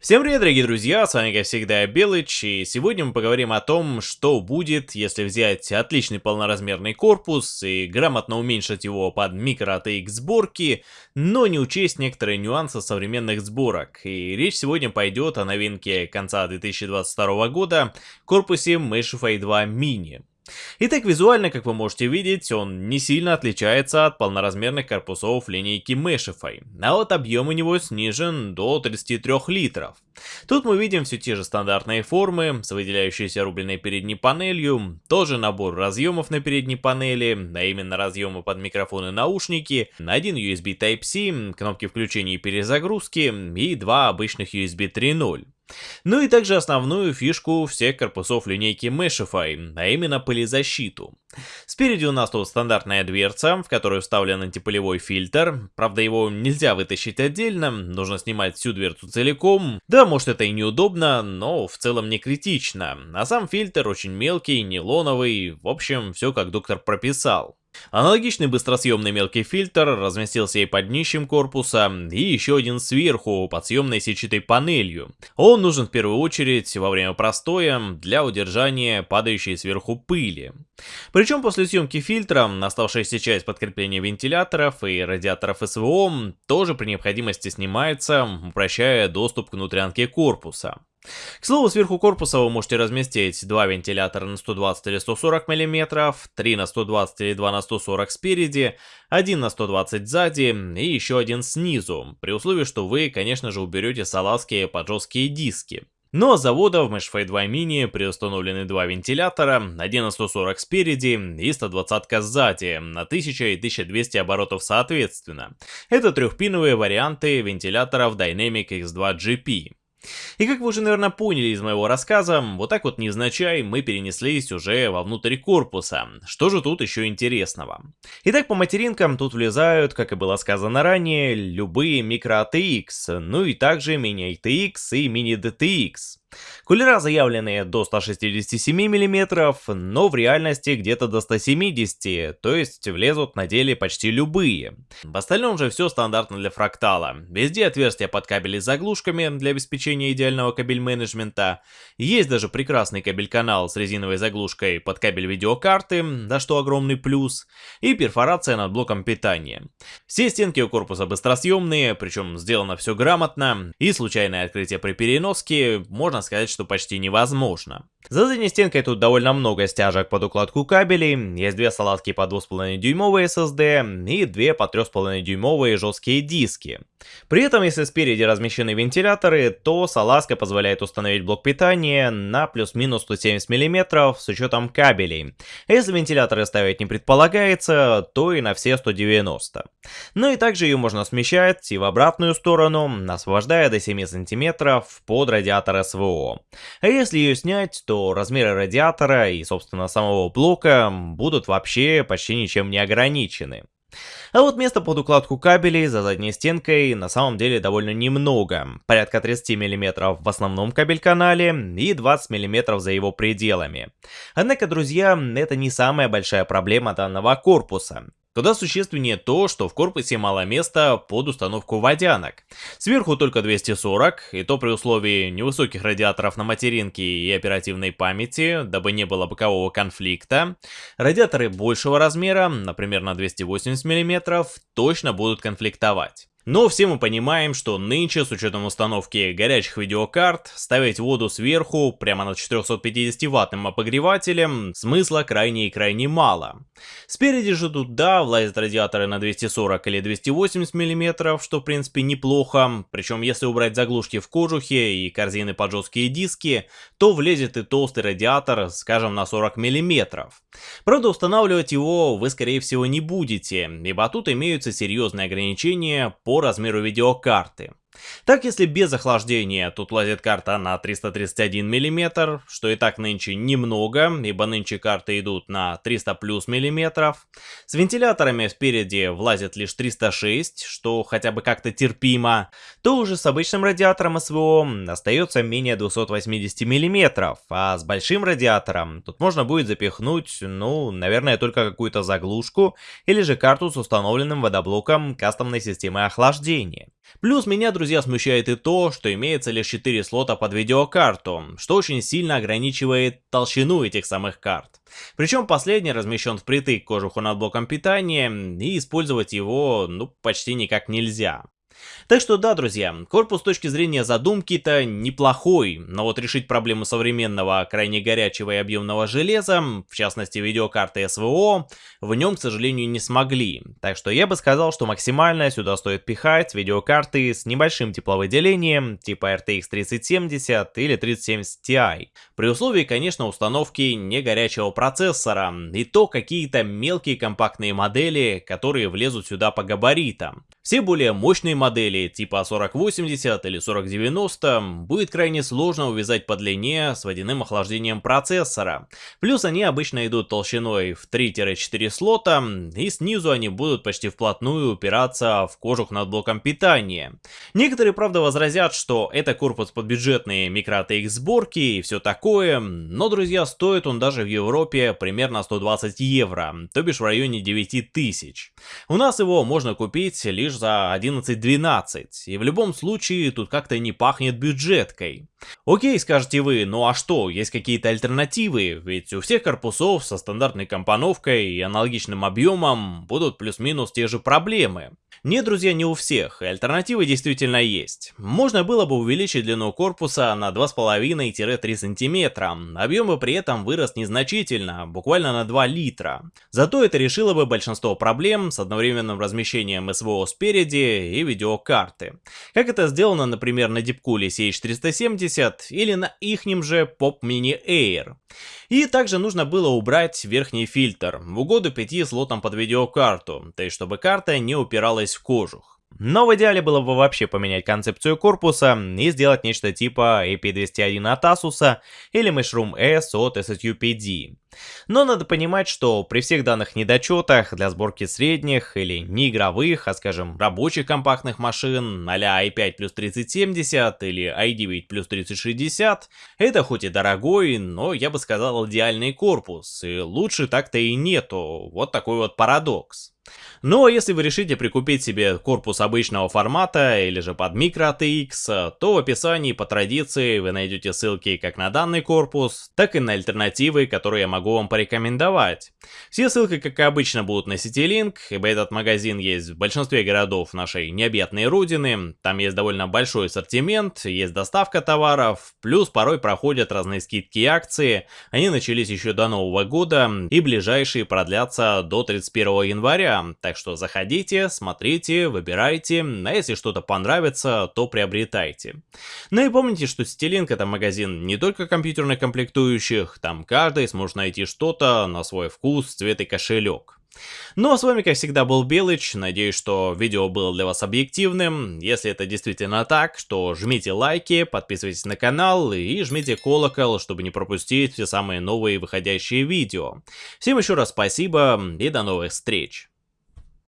Всем привет, дорогие друзья, с вами как всегда Белыч, и сегодня мы поговорим о том, что будет, если взять отличный полноразмерный корпус и грамотно уменьшить его под микро ATX сборки, но не учесть некоторые нюансы современных сборок. И речь сегодня пойдет о новинке конца 2022 года, корпусе Meshify 2 Mini. Итак, визуально, как вы можете видеть, он не сильно отличается от полноразмерных корпусов линейки Meshify, а вот объем у него снижен до 33 литров. Тут мы видим все те же стандартные формы с выделяющейся рубленной передней панелью, тоже набор разъемов на передней панели, а именно разъемы под микрофоны и наушники, один USB Type-C, кнопки включения и перезагрузки и два обычных USB 3.0. Ну и также основную фишку всех корпусов линейки Meshify, а именно пылезащиту. Спереди у нас тут стандартная дверца, в которую вставлен антипылевой фильтр, правда его нельзя вытащить отдельно, нужно снимать всю дверцу целиком. Да, может это и неудобно, но в целом не критично, а сам фильтр очень мелкий, нейлоновый, в общем, все как доктор прописал. Аналогичный быстросъемный мелкий фильтр разместился и под днищем корпуса, и еще один сверху, под съемной сетчатой панелью. Он нужен в первую очередь во время простоя для удержания падающей сверху пыли. Причем после съемки фильтра оставшаяся часть подкрепления вентиляторов и радиаторов СВО тоже при необходимости снимается, упрощая доступ к внутрянке корпуса. К слову, сверху корпуса вы можете разместить два вентилятора на 120 или 140 мм, 3 на 120 или 2 на 140 спереди, один на 120 сзади и еще один снизу, при условии, что вы, конечно же, уберете салазки под жесткие диски. Но завода в Meshfy 2 Mini приустановлены два вентилятора, один на 140 спереди и 120 сзади, на 1000 и 1200 оборотов соответственно. Это трехпиновые варианты вентиляторов Dynamic X2 GP. И как вы уже, наверное, поняли из моего рассказа, вот так вот невзначай мы перенеслись уже вовнутрь корпуса. Что же тут еще интересного? Итак, по материнкам тут влезают, как и было сказано ранее, любые микро ATX, ну и также мини-ATX и мини-DTX. Кулера заявленные до 167 мм, но в реальности где-то до 170, то есть влезут на деле почти любые. В остальном же все стандартно для фрактала. Везде отверстия под кабели с заглушками для обеспечения идеального кабель-менеджмента. Есть даже прекрасный кабель-канал с резиновой заглушкой под кабель видеокарты, да что огромный плюс, и перфорация над блоком питания. Все стенки у корпуса быстросъемные, причем сделано все грамотно, и случайное открытие при переноске можно можно сказать, что почти невозможно. За задней стенкой тут довольно много стяжек под укладку кабелей, есть две салатки по 2,5 дюймовые SSD и две по 3,5 дюймовые жесткие диски. При этом, если спереди размещены вентиляторы, то салазка позволяет установить блок питания на плюс-минус 170 мм с учетом кабелей. Если вентиляторы ставить не предполагается, то и на все 190. Ну и также ее можно смещать и в обратную сторону, освобождая до 7 см под радиатор СВО. А если ее снять, то размеры радиатора и, собственно, самого блока будут вообще почти ничем не ограничены. А вот места под укладку кабелей за задней стенкой на самом деле довольно немного. Порядка 30 мм в основном кабель-канале и 20 мм за его пределами. Однако, друзья, это не самая большая проблема данного корпуса. Куда существеннее то, что в корпусе мало места под установку водянок. Сверху только 240, и то при условии невысоких радиаторов на материнке и оперативной памяти, дабы не было бокового конфликта. Радиаторы большего размера, например на 280 мм, точно будут конфликтовать. Но все мы понимаем, что нынче, с учетом установки горячих видеокарт, ставить воду сверху, прямо над 450 ваттным обогревателем, смысла крайне и крайне мало. Спереди же тут, да, влазят радиаторы на 240 или 280 мм, что в принципе неплохо, причем если убрать заглушки в кожухе и корзины под жесткие диски, то влезет и толстый радиатор, скажем, на 40 мм. Правда, устанавливать его вы скорее всего не будете, ибо тут имеются серьезные ограничения по размеру видеокарты. Так, если без охлаждения, тут лазит карта на 331 мм, что и так нынче немного, ибо нынче карты идут на 300 плюс миллиметров. С вентиляторами спереди влазит лишь 306, что хотя бы как-то терпимо, то уже с обычным радиатором СВО остается менее 280 мм, а с большим радиатором тут можно будет запихнуть, ну, наверное, только какую-то заглушку или же карту с установленным водоблоком кастомной системы охлаждения. Плюс меня, друзья, друзья, смущает и то, что имеется лишь 4 слота под видеокарту, что очень сильно ограничивает толщину этих самых карт. Причем последний размещен впритык к кожуху над блоком питания, и использовать его, ну, почти никак нельзя. Так что да, друзья, корпус с точки зрения задумки-то неплохой, но вот решить проблему современного крайне горячего и объемного железа, в частности видеокарты СВО, в нем, к сожалению, не смогли. Так что я бы сказал, что максимально сюда стоит пихать видеокарты с небольшим тепловыделением, типа RTX 3070 или 3070 Ti. При условии, конечно, установки не горячего процессора, и то какие-то мелкие компактные модели, которые влезут сюда по габаритам. Все более мощные модели типа 4080 или 4090 будет крайне сложно увязать по длине с водяным охлаждением процессора. Плюс они обычно идут толщиной в 3-4 слота, и снизу они будут почти вплотную упираться в кожух над блоком питания. Некоторые, правда, возразят, что это корпус под бюджетные микро ATX сборки и все такое, но, друзья, стоит он даже в Европе примерно 120 евро, то бишь в районе 9000. У нас его можно купить лишь за 11-12, и в любом случае тут как-то не пахнет бюджеткой. Окей, скажете вы, ну а что, есть какие-то альтернативы, ведь у всех корпусов со стандартной компоновкой и аналогичным объемом будут плюс-минус те же проблемы. Нет, друзья, не у всех, альтернативы действительно есть. Можно было бы увеличить длину корпуса на 2,5-3 см, объем бы при этом вырос незначительно, буквально на 2 литра. Зато это решило бы большинство проблем с одновременным размещением СВО спереди и видеокарты. Как это сделано, например, на дипкуле CH370 или на ихнем же Pop Mini Air. И также нужно было убрать верхний фильтр в угоду 5 слотам под видеокарту, то есть чтобы карта не упиралась в кожух. Но в идеале было бы вообще поменять концепцию корпуса и сделать нечто типа AP201 от Asus или Mushroom S от SSUPD. Но надо понимать, что при всех данных недочетах для сборки средних или не игровых, а скажем рабочих компактных машин а i5 плюс 3070 или i9 плюс 3060, это хоть и дорогой, но я бы сказал идеальный корпус, и лучше так-то и нету, вот такой вот парадокс. Ну а если вы решите прикупить себе корпус обычного формата или же под микро ATX, то в описании по традиции вы найдете ссылки как на данный корпус, так и на альтернативы, которые я могу вам порекомендовать. Все ссылки, как и обычно, будут на CityLink, ибо этот магазин есть в большинстве городов нашей необъятной родины, там есть довольно большой ассортимент, есть доставка товаров, плюс порой проходят разные скидки и акции, они начались еще до Нового года и ближайшие продлятся до 31 января, так что заходите, смотрите, выбирайте, а если что-то понравится, то приобретайте. Ну и помните, что Стилинг это магазин не только компьютерных комплектующих, там каждый сможет найти что-то на свой вкус, цвет и кошелек. Ну а с вами как всегда был Белыч, надеюсь, что видео было для вас объективным. Если это действительно так, что жмите лайки, подписывайтесь на канал и жмите колокол, чтобы не пропустить все самые новые выходящие видео. Всем еще раз спасибо и до новых встреч.